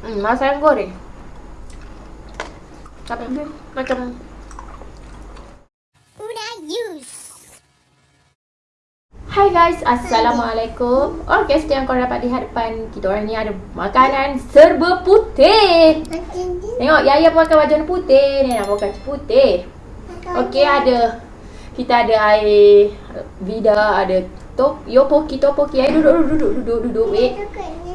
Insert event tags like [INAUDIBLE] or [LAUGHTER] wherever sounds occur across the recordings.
Hmm, masa yang goreng. Tapi macam Hai guys, Assalamualaikum. Okay, yang korang dapat lihat depan Kita orang ni ada makanan serba putih. Tengok, Yaya pun makan baju warna putih Ni nak pakai baju putih. Okay, ada Kita ada air Vida, ada top, Yopoki, Topoki Air duduk, duduk, duduk, duduk, duduk Wait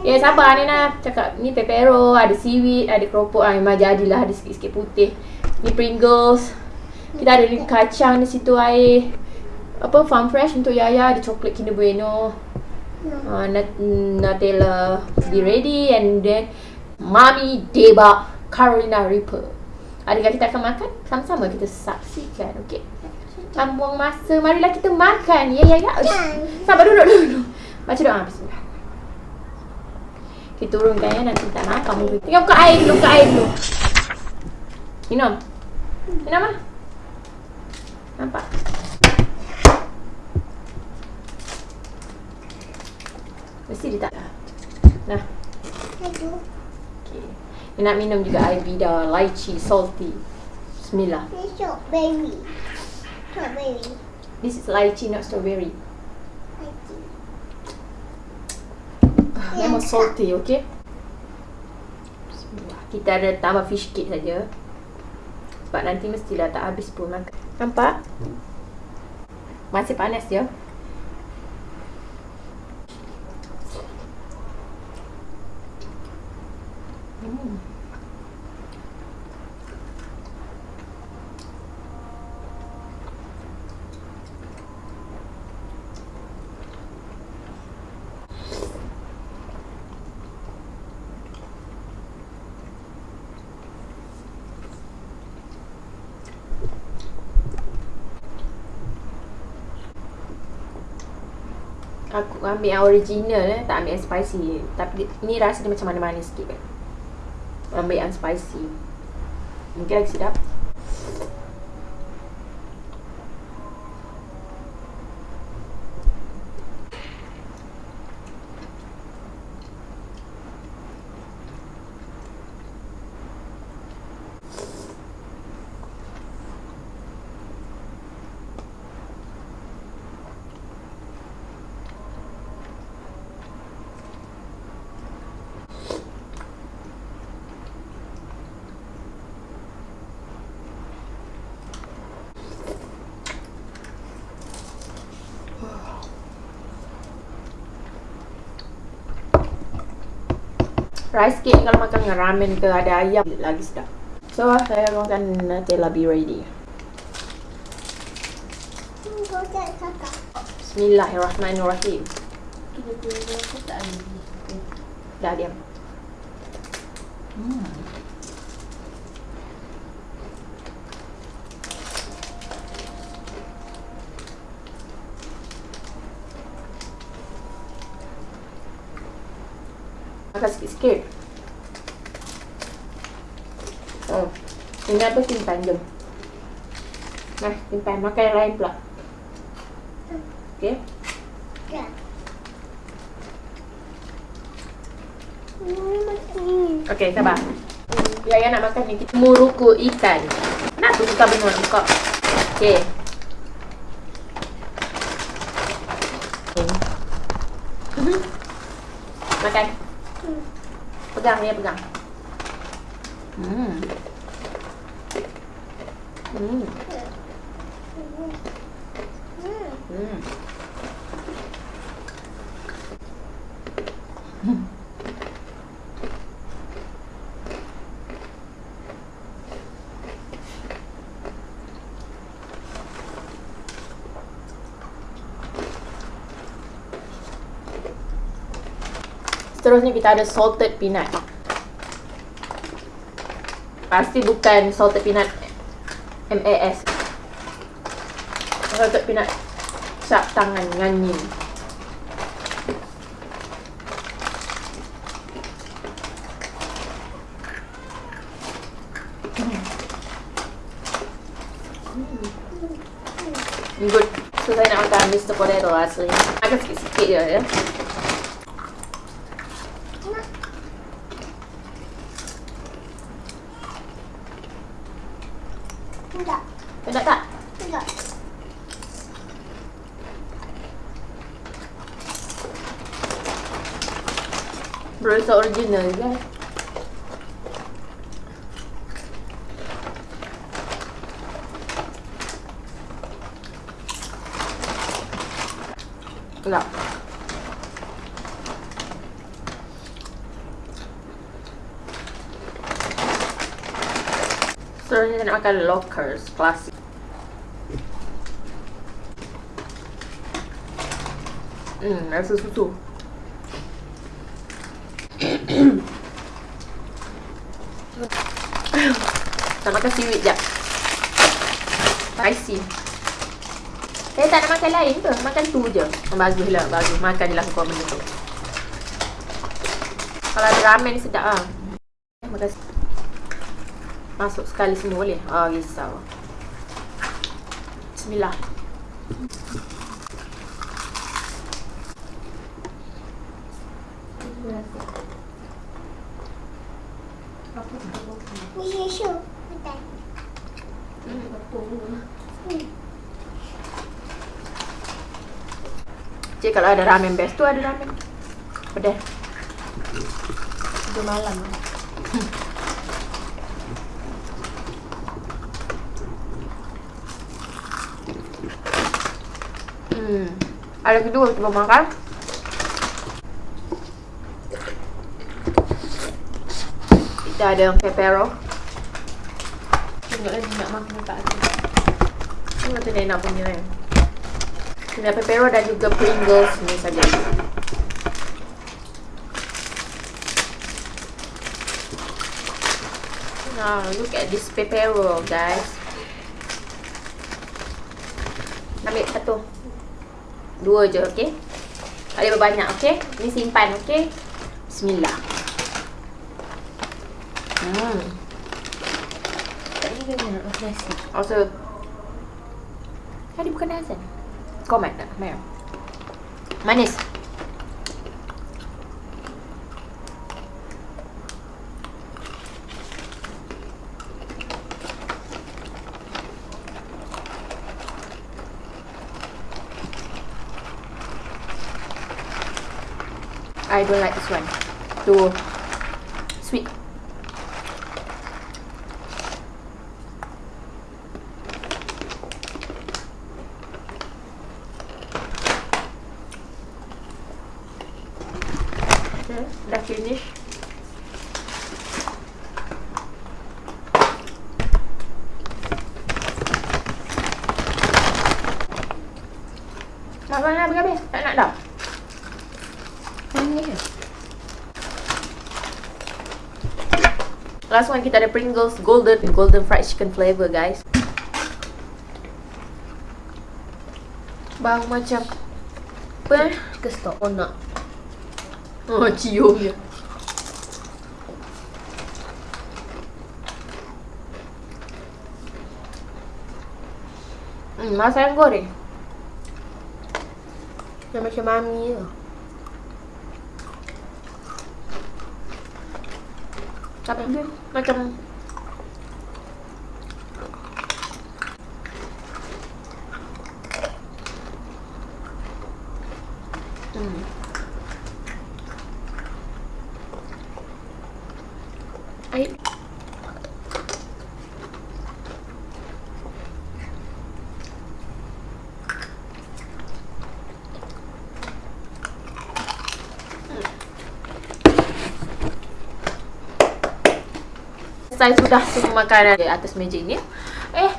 Ya, yeah, sabar ni nak cakap Ni pepero, ada seaweed, ada keropok ah, Memang jadilah ada sikit-sikit putih Ni Pringles Kita ada ni kacang di situ air apa farm fresh untuk Yaya ada coklat Kinder Bueno. Uh, nat- Nutella be ready and then Mami Deba Carolina Reaper. Adakah kita akan makan? Sama-sama kita saksikan, okey? Tanpa buang masa, marilah kita makan. Ya, ya, ya. Sabar duduk dulu. Baca doa. Bismillah. Kita turunkan ya, nanti tak nampak muka. Tengok buka air dulu, buka air dulu. Minum. Minum lah. Nampak? Mesti dia tak Nah Okay Dia nak minum juga air bida Lychee salty Bismillah This strawberry. This is lychee not strawberry. Memang salty okay? Bismillah. Kita ada tambah fish cake saja. Sebab nanti mestilah tak habis pun makan. Nampak? Masih panas je Hmm. Aku ambil yang original eh, tak ambil yang spicy. Tapi ni rasa dia macam mana-mana sikit. Eh. Ambil yang spicy Mungkin lagi sedap Rice cake kalau makan dengan ramen ke ada ayam lagi sedap. So saya akan Nutella be ready. Bismillahirrahmanirrahim. Dah diam. Hmm. Makan sikit-sikit. Oh. Ini apa simpan jom. Nah, simpan. Makan yang lain pula. Okay. Okay, sabar. Ya, ya nak makan ni. Kita muruku ikan. Nak tu buka benua buka. Okay. Makan. Pegang dia pegang. Hmm. Hmm. Hmm. Hmm. Seterusnya kita ada salted peanut. Pasti bukan salted peanut MAS. Salted peanut cap tangan nganyi. Good. So saya nak makan Mr. Potato asli. Makan sikit-sikit je ya. Enggak. Sedap tak? Enggak. Berasa original guys. Sedap. Seterusnya saya nak makan lockers klasik. Hmm, rasa susu. Nak makan seaweed jap. Spicy. Saya tak nak makan lain ke? Makan tu je. Oh, baguslah, bagus. Makan je lah kau benda tu. Kalau ada ramen sedap lah. Masuk sekali semua boleh? Oh, risau. Bismillah. Cik kalau ada ramen best tu ada ramen. Pedas. Itu malam. Hmm. Ada kedua kita makan. Kita ada yang pepero. Tengok lagi nak makan tak. Tengok tu nak punya kan. Kena pepero dan juga Pringles ni saja. Now, look at this pepero, guys. Ambil satu. Dua je, okey? Tak boleh berbanyak, okey? Ni simpan, okey? Bismillah. Hmm. Tak juga nak makan nasi. Also, tadi bukan azan. Tak? Merah. Manis. I don't like this one. Too sweet. Okay, dah finish. Makan dah habis-habis. Tak nak dah. Ini ya. Last one kita ada Pringles Golden Golden Fried Chicken flavor guys. Bau macam apa? eh? Kita stop. Oh nak. Oh [LAUGHS] cium je. Hmm, masa yang goreng. Dia macam mami je. Tapi dia macam Hmm. Air. Selesai sudah semua makanan di atas meja ini. Eh,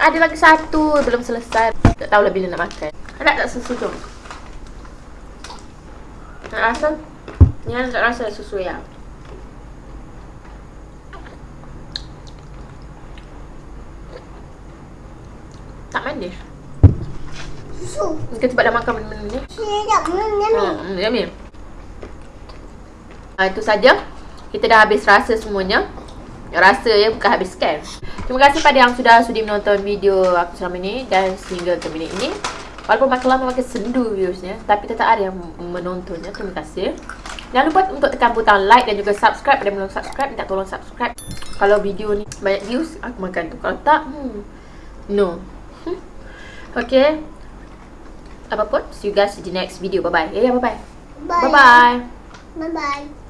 ada lagi satu belum selesai. Tak tahulah bila nak makan. Ada tak susu tu? Nak rasa? Ni nak rasa susu ya. Tak manis. Susu. Kita cepat dah makan benda-benda ni. Sedap. Hmm, yummy. Hmm, yummy. Ah, itu saja. Kita dah habis rasa semuanya. Rasa ya, bukan habis scan. Terima kasih pada yang sudah sudi menonton video aku selama ini dan sehingga ke minit ini. Walaupun makin lama makin sendu viewsnya, tapi tetap ada yang menontonnya. Terima kasih. Jangan lupa untuk tekan butang like dan juga subscribe pada belum subscribe. Minta tolong subscribe. Kalau video ni banyak views, aku makan tu. Kalau tak, hmm, no. okay. Apa pun, see you guys in the next video. Bye-bye. Yeah, bye-bye. Bye. Bye-bye. Bye bye.